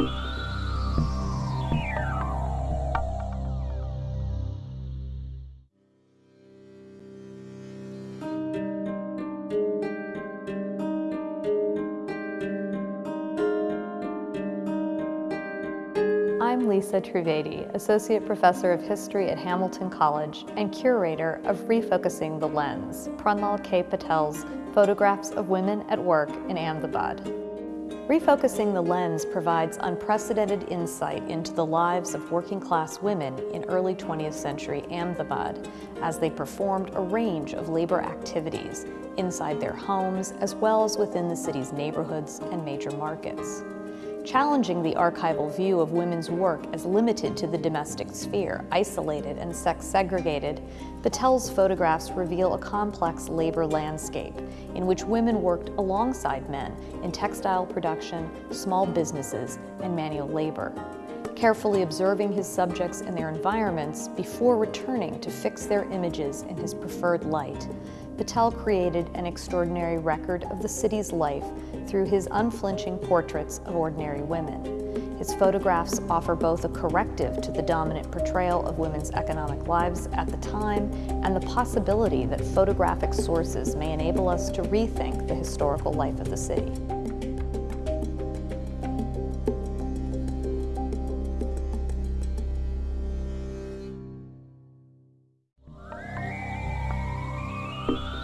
I'm Lisa Trivedi, Associate Professor of History at Hamilton College and Curator of Refocusing the Lens, Pranlal K. Patel's Photographs of Women at Work in Ahmedabad. Refocusing the Lens provides unprecedented insight into the lives of working class women in early 20th century Ahmedabad as they performed a range of labor activities inside their homes as well as within the city's neighborhoods and major markets challenging the archival view of women's work as limited to the domestic sphere, isolated and sex-segregated, Patel's photographs reveal a complex labor landscape in which women worked alongside men in textile production, small businesses, and manual labor. Carefully observing his subjects and their environments before returning to fix their images in his preferred light, Patel created an extraordinary record of the city's life through his unflinching portraits of ordinary women. His photographs offer both a corrective to the dominant portrayal of women's economic lives at the time and the possibility that photographic sources may enable us to rethink the historical life of the city. Bye.